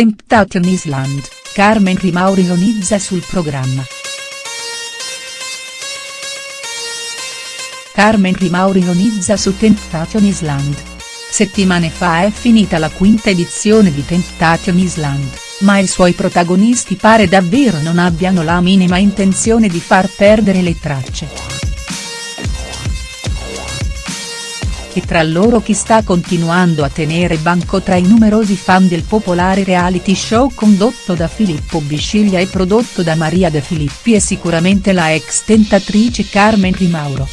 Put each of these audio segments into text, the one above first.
Temptation Island, Carmen Rimauro ironizza sul programma. Carmen Rimauro ironizza su Temptation Island. Settimane fa è finita la quinta edizione di Temptation Island, ma i suoi protagonisti pare davvero non abbiano la minima intenzione di far perdere le tracce. E tra loro chi sta continuando a tenere banco tra i numerosi fan del popolare reality show condotto da Filippo Bisciglia e prodotto da Maria De Filippi è sicuramente la ex tentatrice Carmen Rimauro.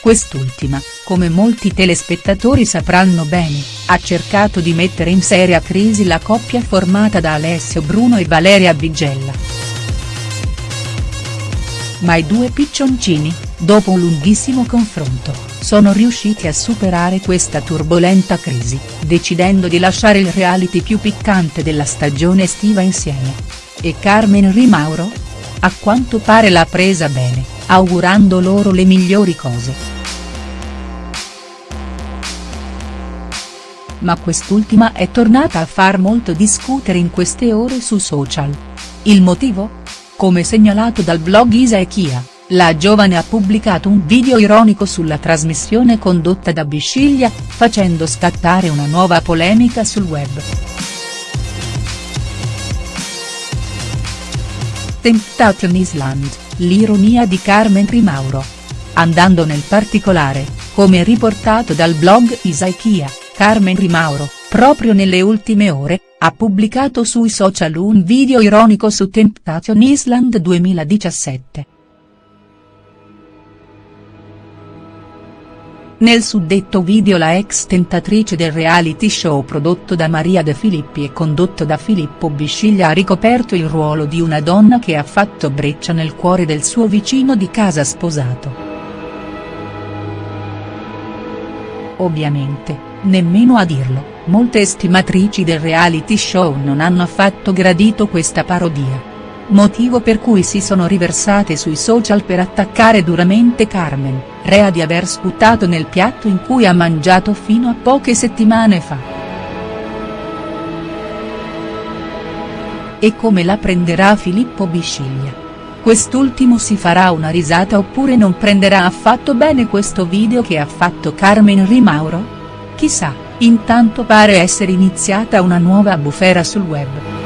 Quest'ultima, come molti telespettatori sapranno bene, ha cercato di mettere in seria crisi la coppia formata da Alessio Bruno e Valeria Bigella. Ma i due piccioncini, dopo un lunghissimo confronto, sono riusciti a superare questa turbolenta crisi, decidendo di lasciare il reality più piccante della stagione estiva insieme. E Carmen Rimauro? A quanto pare l'ha presa bene, augurando loro le migliori cose. Ma quest'ultima è tornata a far molto discutere in queste ore su social. Il motivo? Come segnalato dal blog Isa e Chia la giovane ha pubblicato un video ironico sulla trasmissione condotta da Bisciglia, facendo scattare una nuova polemica sul web. Temptation Island, l'ironia di Carmen Primauro. Andando nel particolare, come riportato dal blog Isaikia, Carmen Rimauro, proprio nelle ultime ore, ha pubblicato sui social un video ironico su Temptation Island 2017. Nel suddetto video la ex tentatrice del reality show prodotto da Maria De Filippi e condotto da Filippo Bisciglia ha ricoperto il ruolo di una donna che ha fatto breccia nel cuore del suo vicino di casa sposato. Ovviamente, nemmeno a dirlo, molte estimatrici del reality show non hanno affatto gradito questa parodia motivo per cui si sono riversate sui social per attaccare duramente Carmen, rea di aver sputato nel piatto in cui ha mangiato fino a poche settimane fa. E come la prenderà Filippo Bisciglia? Quest'ultimo si farà una risata oppure non prenderà affatto bene questo video che ha fatto Carmen Rimauro? Chissà, intanto pare essere iniziata una nuova bufera sul web.